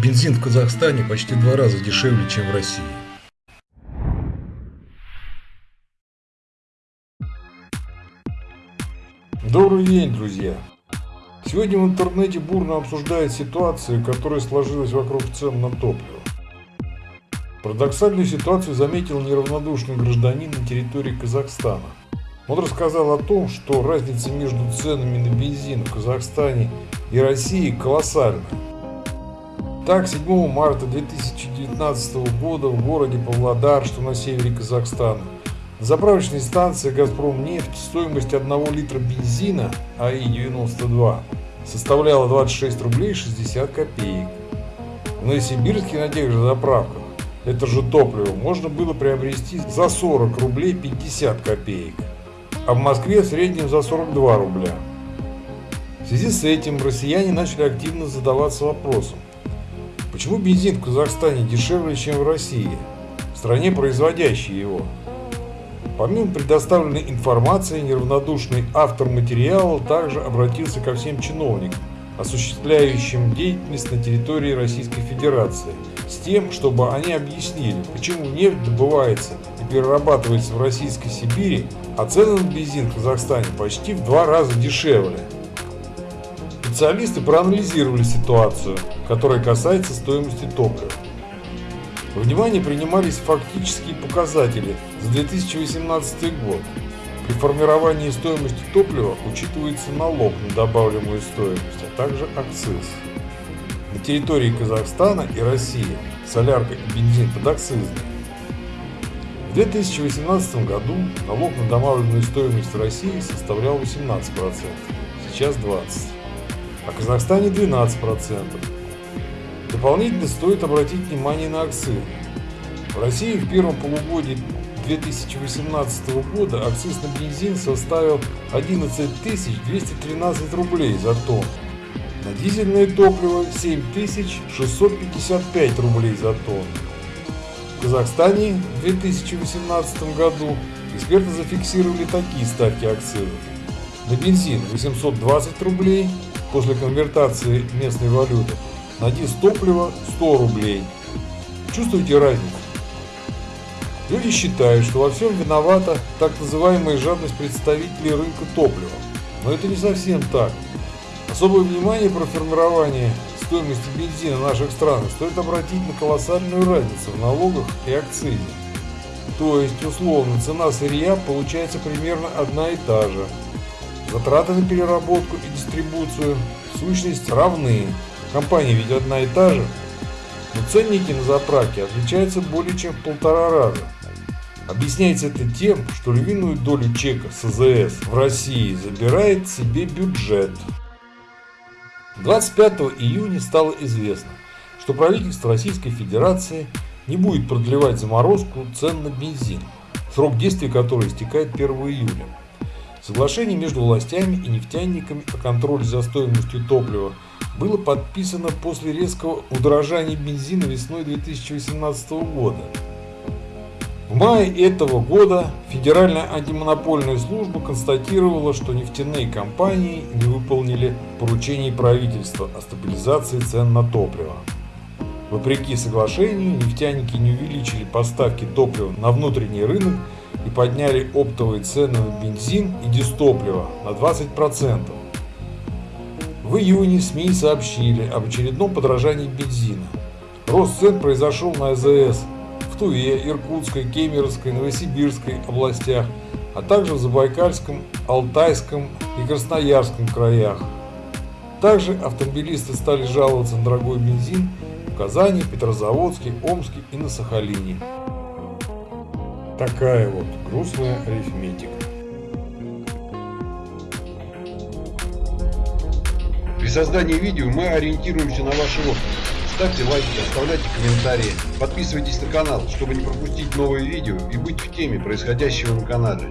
Бензин в Казахстане почти два раза дешевле, чем в России. Добрый день, друзья! Сегодня в интернете бурно обсуждают ситуацию, которая сложилась вокруг цен на топливо. Парадоксальную ситуацию заметил неравнодушный гражданин на территории Казахстана. Он рассказал о том, что разница между ценами на бензин в Казахстане и России колоссальная. Так, 7 марта 2019 года в городе Павлодар, что на севере Казахстана, на заправочной станции «Газпром нефть» стоимость 1 литра бензина АИ-92 составляла 26 рублей 60 копеек. В Новосибирске на тех же заправках это же топливо можно было приобрести за 40 рублей 50 копеек, а в Москве в среднем за 42 рубля. В связи с этим россияне начали активно задаваться вопросом, почему бензин в Казахстане дешевле, чем в России, в стране, производящей его. Помимо предоставленной информации, неравнодушный автор материала также обратился ко всем чиновникам, осуществляющим деятельность на территории Российской Федерации, с тем, чтобы они объяснили, почему нефть добывается и перерабатывается в Российской Сибири, а цены на бензин в Казахстане почти в два раза дешевле. Специалисты проанализировали ситуацию, которая касается стоимости топлива. Во внимание принимались фактические показатели за 2018 год. При формировании стоимости топлива учитывается налог на добавляемую стоимость, а также акциз. На территории Казахстана и России солярка и бензин подакцизны. В 2018 году налог на добавленную стоимость в России составлял 18%, сейчас 20%, а в Казахстане 12%. Дополнительно стоит обратить внимание на акцизы. В России в первом полугодии 2018 года акциз на бензин составил 11 213 рублей за тонну. На дизельное топливо 7655 рублей за тонну. В Казахстане в 2018 году эксперты зафиксировали такие ставки акцизов. На бензин 820 рублей после конвертации местной валюты, на дизель топлива 100 рублей. Чувствуете разницу? Люди считают, что во всем виновата так называемая жадность представителей рынка топлива. Но это не совсем так. Особое внимание про формирование стоимости бензина в наших странах стоит обратить на колоссальную разницу в налогах и акцизе. То есть, условно, цена сырья получается примерно одна и та же. Затраты на переработку и дистрибуцию в сущности равны. Компания ведь одна и та же. Но ценники на заправке отличаются более чем в полтора раза. Объясняется это тем, что львиную долю чека СЗС в России забирает себе бюджет. 25 июня стало известно, что правительство Российской Федерации не будет продлевать заморозку цен на бензин, срок действия которой истекает 1 июля. Соглашение между властями и нефтяниками о контроле за стоимостью топлива было подписано после резкого удорожания бензина весной 2018 года. В мае этого года Федеральная антимонопольная служба констатировала, что нефтяные компании не выполнили поручений правительства о стабилизации цен на топливо. Вопреки соглашению, нефтяники не увеличили поставки топлива на внутренний рынок и подняли оптовые цены на бензин и дистопливо на 20%. В июне СМИ сообщили об очередном подражании бензина. Рост цен произошел на АЗС в Туве, Иркутской, Кемеровской, Новосибирской областях, а также в Забайкальском, Алтайском и Красноярском краях. Также автомобилисты стали жаловаться на дорогой бензин в Казани, Петрозаводске, Омске и на Сахалине. Такая вот грустная арифметика. При создании видео мы ориентируемся на ваши отзывы. Ставьте лайки, оставляйте комментарии, подписывайтесь на канал, чтобы не пропустить новые видео и быть в теме происходящего на канале.